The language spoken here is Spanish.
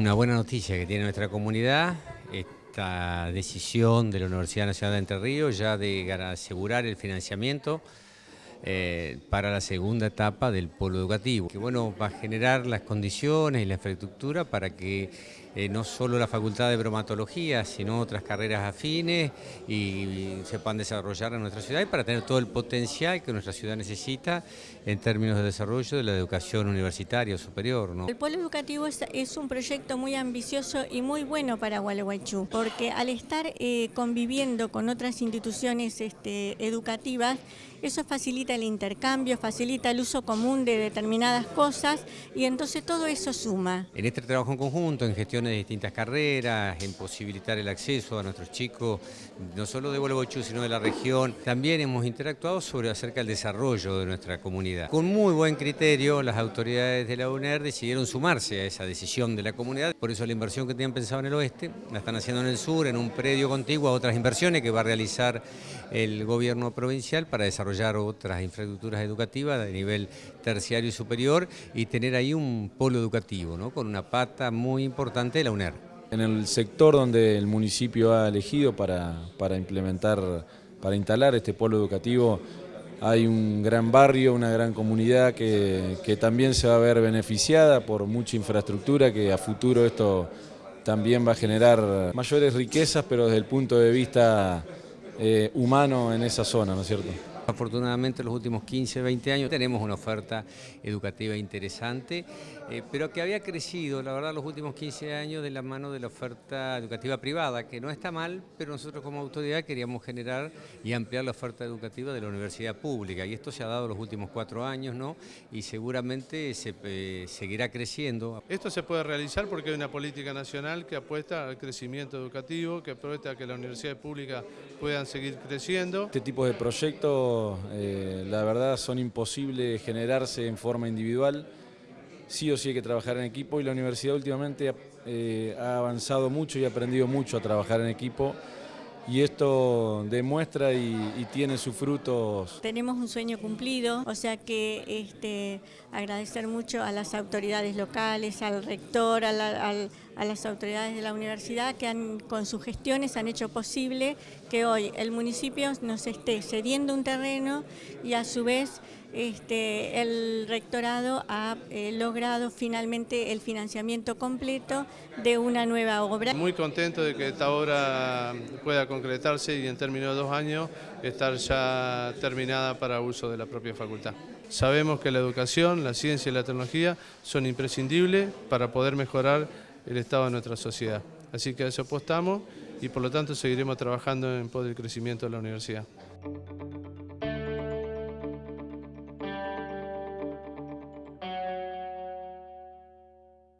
Una buena noticia que tiene nuestra comunidad, esta decisión de la Universidad Nacional de Entre Ríos ya de asegurar el financiamiento eh, para la segunda etapa del polo educativo, que bueno, va a generar las condiciones y la infraestructura para que eh, no solo la Facultad de Bromatología, sino otras carreras afines y, se puedan desarrollar en nuestra ciudad y para tener todo el potencial que nuestra ciudad necesita en términos de desarrollo de la educación universitaria superior. El polo educativo es, un proyecto muy ambicioso y muy bueno para Gualeguaychú, porque al estar eh, conviviendo con otras instituciones este, educativas, eso facilita el intercambio, facilita el uso común de determinadas cosas y entonces todo eso suma. En este trabajo en conjunto, en gestión de distintas carreras, en posibilitar el acceso a nuestros chicos, no solo de Gualeguaychú, sino de la región. También hemos interactuado sobre acerca del desarrollo de nuestra comunidad. Con muy buen criterio, las autoridades de la UNER decidieron sumarse a esa decisión de la comunidad. Por eso la inversión que tenían pensado en el oeste, la están haciendo en el sur, en un predio contiguo a otras inversiones que va a realizar el gobierno provincial para desarrollar otras infraestructuras educativas de nivel terciario y superior y tener ahí un polo educativo, ¿no? con una pata muy importante la UNER. En el sector donde el municipio ha elegido para, implementar, para instalar este polo educativo, hay un gran barrio, una gran comunidad que, también se va a ver beneficiada por mucha infraestructura que a futuro esto también va a generar mayores riquezas, pero desde el punto de vista eh, humano en esa zona, ¿no es cierto? Afortunadamente en los últimos 15, 20 años tenemos una oferta educativa interesante, eh, pero que había crecido, la verdad, los últimos 15 años de la mano de la oferta educativa privada, que no está mal, pero nosotros como autoridad queríamos generar y ampliar la oferta educativa de la universidad pública, y esto se ha dado los últimos cuatro años, ¿no? Y seguramente se eh, seguirá creciendo. Esto se puede realizar porque hay una política nacional que apuesta al crecimiento educativo, que apuesta a que las universidades públicas puedan seguir creciendo. Este tipo de proyectos eh, la verdad son imposibles generarse en forma individual, sí o sí hay que trabajar en equipo y la universidad últimamente eh, ha avanzado mucho y ha aprendido mucho a trabajar en equipo y esto demuestra y, tiene sus frutos. Tenemos un sueño cumplido, o sea que este, agradecer mucho a las autoridades locales, al rector, a, las autoridades de la universidad que han, con sus gestiones han hecho posible que hoy el municipio nos esté cediendo un terreno y a su vez este, el rectorado ha eh, logrado finalmente el financiamiento completo de una nueva obra. Muy contento de que esta obra pueda concretarse y en términos de dos años estar ya terminada para uso de la propia facultad. Sabemos que la educación, la ciencia y la tecnología son imprescindibles para poder mejorar el estado de nuestra sociedad. Así que a eso apostamos y por lo tanto seguiremos trabajando en pos del crecimiento de la universidad.